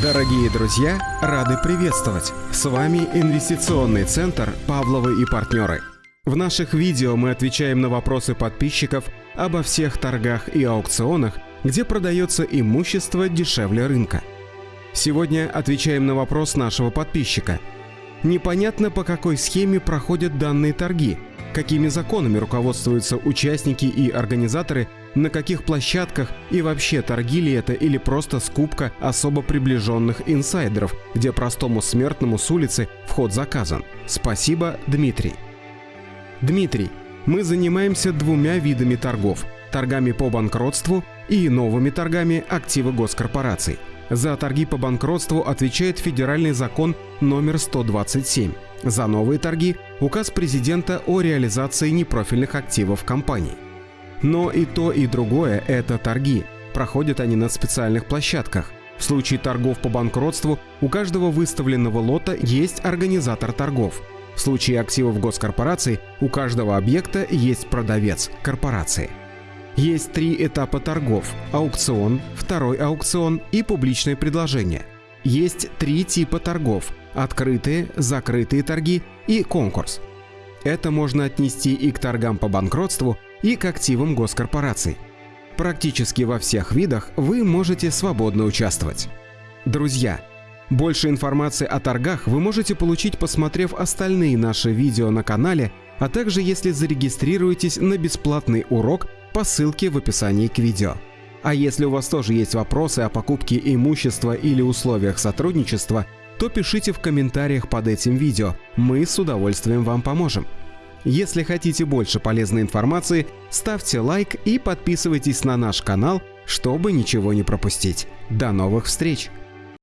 Дорогие друзья, рады приветствовать! С вами инвестиционный центр «Павловы и партнеры». В наших видео мы отвечаем на вопросы подписчиков обо всех торгах и аукционах, где продается имущество дешевле рынка. Сегодня отвечаем на вопрос нашего подписчика. Непонятно, по какой схеме проходят данные торги, какими законами руководствуются участники и организаторы на каких площадках и вообще торги ли это или просто скупка особо приближенных инсайдеров, где простому смертному с улицы вход заказан. Спасибо, Дмитрий. Дмитрий, мы занимаемся двумя видами торгов – торгами по банкротству и новыми торгами активы госкорпораций. За торги по банкротству отвечает федеральный закон номер 127. За новые торги – указ президента о реализации непрофильных активов компаний. Но и то, и другое – это торги. Проходят они на специальных площадках. В случае торгов по банкротству у каждого выставленного лота есть организатор торгов. В случае активов госкорпораций у каждого объекта есть продавец – корпорации. Есть три этапа торгов – аукцион, второй аукцион и публичное предложение. Есть три типа торгов – открытые, закрытые торги и конкурс. Это можно отнести и к торгам по банкротству, и к активам госкорпораций. Практически во всех видах вы можете свободно участвовать. Друзья, больше информации о торгах вы можете получить, посмотрев остальные наши видео на канале, а также если зарегистрируетесь на бесплатный урок по ссылке в описании к видео. А если у вас тоже есть вопросы о покупке имущества или условиях сотрудничества, то пишите в комментариях под этим видео, мы с удовольствием вам поможем. Если хотите больше полезной информации, ставьте лайк и подписывайтесь на наш канал, чтобы ничего не пропустить. До новых встреч!